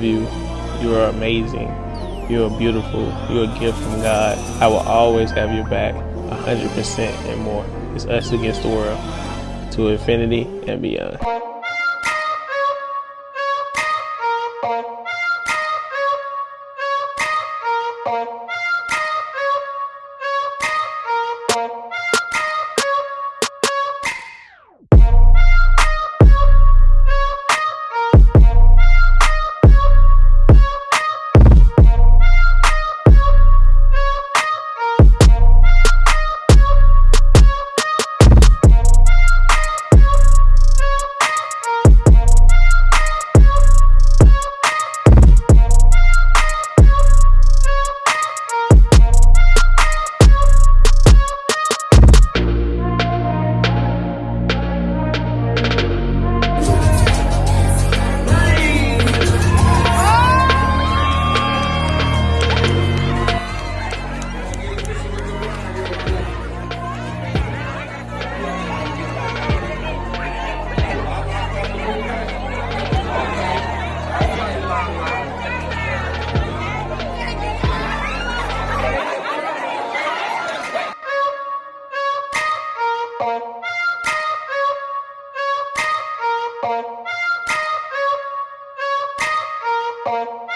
you. You are amazing. You are beautiful. You are a gift from God. I will always have your back, 100% and more. It's us against the world, to infinity and beyond. Música